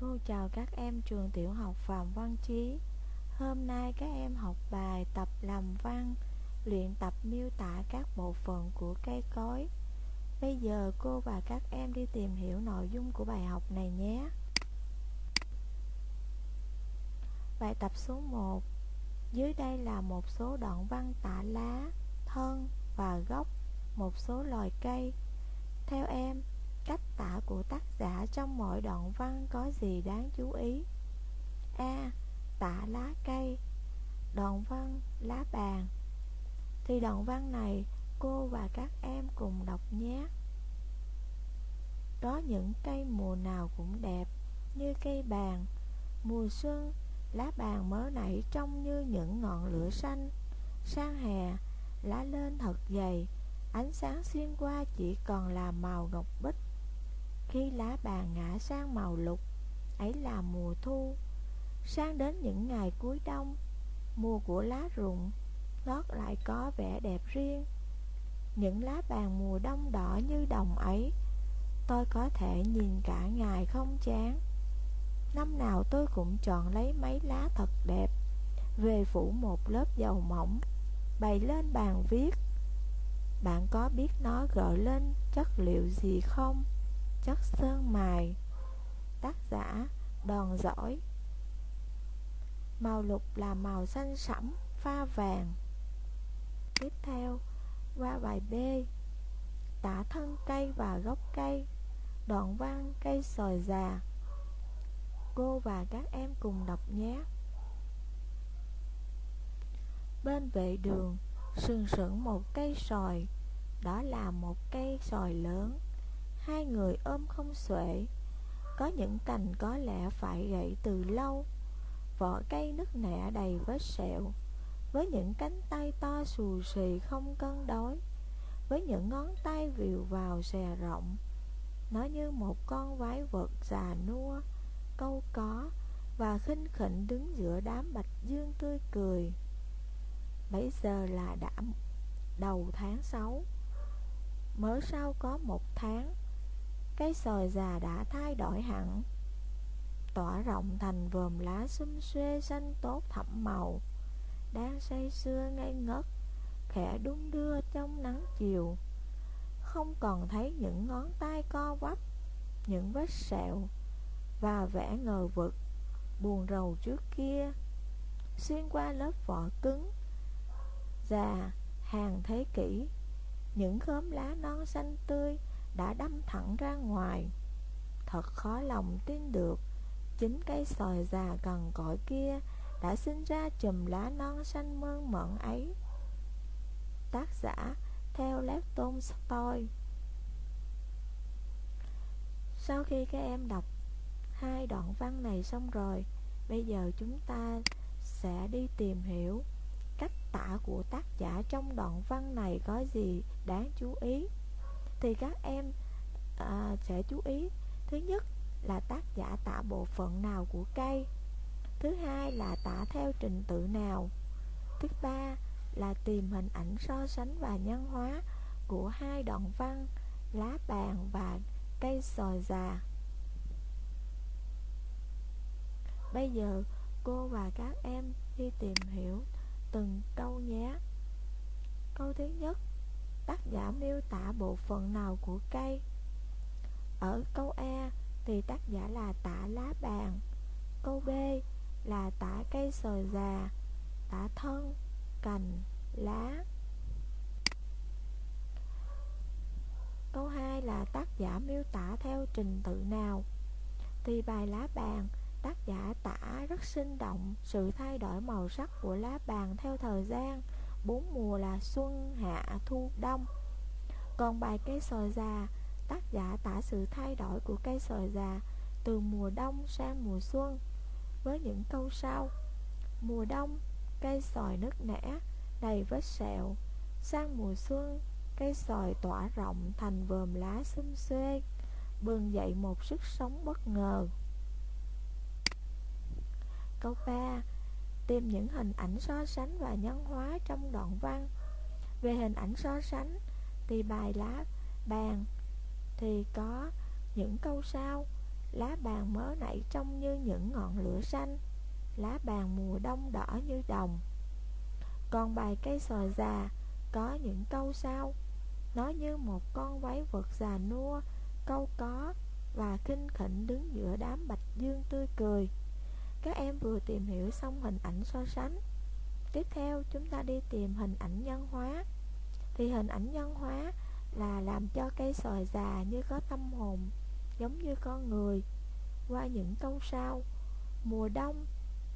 Cô chào các em trường tiểu học Phạm Văn Chí. Hôm nay các em học bài tập làm văn Luyện tập miêu tả các bộ phận của cây cối. Bây giờ cô và các em đi tìm hiểu nội dung của bài học này nhé. Bài tập số 1 Dưới đây là một số đoạn văn tả lá, thân và gốc một số loài cây. Theo em, cách tả của tác giả trong mỗi đoạn văn có gì đáng chú ý? A. Tả lá cây. Đoạn văn lá bàn. Thì đoạn văn này cô và các em cùng đọc nhé. Có những cây mùa nào cũng đẹp Như cây bàn. Mùa xuân, Lá bàn mới nảy trông như những ngọn lửa xanh. Sang hè, Lá lên thật dày. Ánh sáng xuyên qua chỉ còn là màu ngọc bích khi lá bàn ngã sang màu lục, Ấy là mùa thu. Sang đến những ngày cuối đông, Mùa của lá rụng, Ngót lại có vẻ đẹp riêng. Những lá bàn mùa đông đỏ như đồng ấy, Tôi có thể nhìn cả ngày không chán. Năm nào tôi cũng chọn lấy mấy lá thật đẹp, Về phủ một lớp dầu mỏng, Bày lên bàn viết. Bạn có biết nó gợi lên chất liệu gì không? Chất sơn mài, Tác giả Đòn giỏi. Màu lục là màu xanh sẫm, pha vàng. Tiếp theo, qua bài B, Tả thân cây và gốc cây, Đoạn văn cây sòi già. Cô và các em cùng đọc nhé. Bên vệ đường, Sừng sững một cây sòi Đó là một cây sòi lớn. Hai người ôm không xuể. Có những cành có lẽ phải gãy từ lâu. Vỏ cây nứt nẻ đầy vết sẹo. Với những cánh tay to xù xì không cân đối. Với những ngón tay vìu vào xè rộng. Nó như một con quái vật già nua, Câu có Và khinh khỉnh đứng giữa đám bạch dương tươi cười. Bây giờ là đã đầu tháng 6 Mới sau có một tháng cái sòi già đã thay đổi hẳn. Tỏa rộng thành vườm lá xum xuê xanh tốt thẫm màu, Đang say sưa ngây ngất, Khẽ đung đưa trong nắng chiều. Không còn thấy những ngón tay co quắp, Những vết sẹo, Và vẻ ngờ vực, Buồn rầu trước kia. Xuyên qua lớp vỏ cứng, Già hàng thế kỷ, Những khóm lá non xanh tươi đã đâm thẳng ra ngoài. Thật khó lòng tin được, Chính cây sòi già gần cõi kia Đã sinh ra chùm lá non xanh mơn mận ấy. Tác giả theo Lev Tolstoy. Sau khi các em đọc hai đoạn văn này xong rồi, Bây giờ chúng ta sẽ đi tìm hiểu cách tả của tác giả trong đoạn văn này có gì đáng chú ý thì các em à, sẽ chú ý. Thứ nhất là tác giả tả bộ phận nào của cây? Thứ hai là tả theo trình tự nào? Thứ ba là tìm hình ảnh so sánh và nhân hóa của hai đoạn văn lá bàn và cây sòi già. Bây giờ cô và các em đi tìm hiểu từng câu nhé. Câu thứ nhất tác giả miêu tả bộ phận nào của cây. Ở câu A thì tác giả là tả lá bàn Câu B là tả cây sồi già Tả thân, cành, lá. Câu 2 là tác giả miêu tả theo trình tự nào? Thì bài lá bàn tác giả tả rất sinh động sự thay đổi màu sắc của lá bàn theo thời gian bốn mùa là xuân, hạ, thu, đông. Còn bài cây sòi già Tác giả tả sự thay đổi của cây sòi già Từ mùa đông sang mùa xuân Với những câu sau. Mùa đông, cây sòi nứt nẻ, đầy vết sẹo. Sang mùa xuân, cây sòi tỏa rộng thành vườm lá xum xuê Bừng dậy một sức sống bất ngờ. Câu 3 tìm những hình ảnh so sánh và nhân hóa trong đoạn văn. Về hình ảnh so sánh thì bài lá bàn thì có những câu sau. Lá bàn mới nảy trông như những ngọn lửa xanh. Lá bàn mùa đông đỏ như đồng. Còn bài cây sò già Có những câu sau. Nó như một con váy vật già nua, Câu có Và kinh khỉnh đứng giữa đám bạch dương tươi cười. Các em vừa tìm hiểu xong hình ảnh so sánh. Tiếp theo, chúng ta đi tìm hình ảnh nhân hóa. Thì hình ảnh nhân hóa là làm cho cây sòi già như có tâm hồn, giống như con người. Qua những câu sau, mùa đông,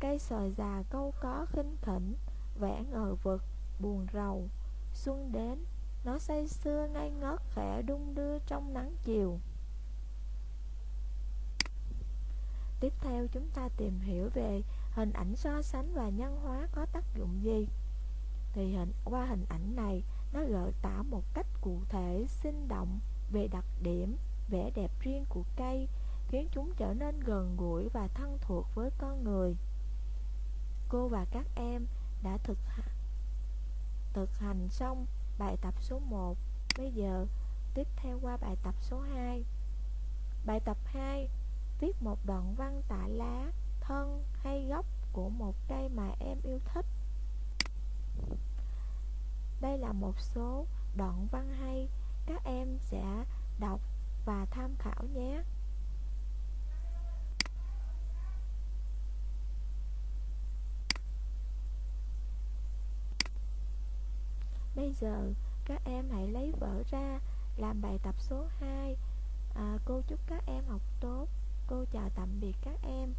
cây sòi già câu có khinh khỉnh vẽ ngờ vực, buồn rầu. Xuân đến, nó say sưa ngây ngất, khẽ đung đưa trong nắng chiều. Tiếp theo chúng ta tìm hiểu về hình ảnh so sánh và nhân hóa có tác dụng gì. Thì hình, qua hình ảnh này, nó gợi tả một cách cụ thể, sinh động về đặc điểm, vẻ đẹp riêng của cây, khiến chúng trở nên gần gũi và thân thuộc với con người. Cô và các em đã thực thực hành xong bài tập số 1 bây giờ, tiếp theo qua bài tập số 2 bài tập 2 viết một đoạn văn tả lá thân hay gốc của một cây mà em yêu thích. Đây là một số đoạn văn hay các em sẽ đọc và tham khảo nhé. Bây giờ các em hãy lấy vở ra làm bài tập số 2 à, Cô chúc các em học tốt. Cô chào tạm biệt các em.